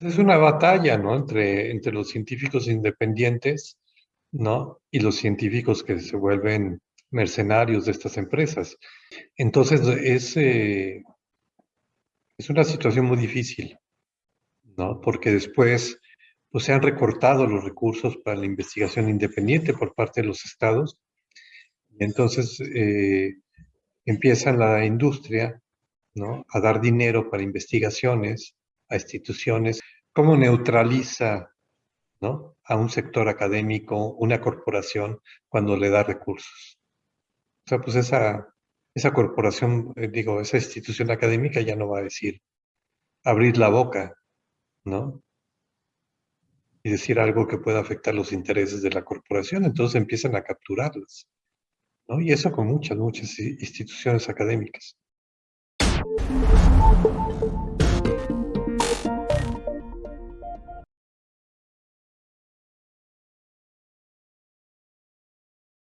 Es una batalla, ¿no? Entre, entre los científicos independientes, ¿no? Y los científicos que se vuelven mercenarios de estas empresas. Entonces, es, eh, es una situación muy difícil, ¿no? Porque después pues, se han recortado los recursos para la investigación independiente por parte de los estados. Y entonces eh, empieza la industria ¿no? a dar dinero para investigaciones a instituciones. ¿Cómo neutraliza ¿no? a un sector académico, una corporación, cuando le da recursos? O sea, pues esa, esa corporación, eh, digo, esa institución académica ya no va a decir abrir la boca, ¿no? Y decir algo que pueda afectar los intereses de la corporación, entonces empiezan a capturarlas, ¿no? Y eso con muchas, muchas instituciones académicas.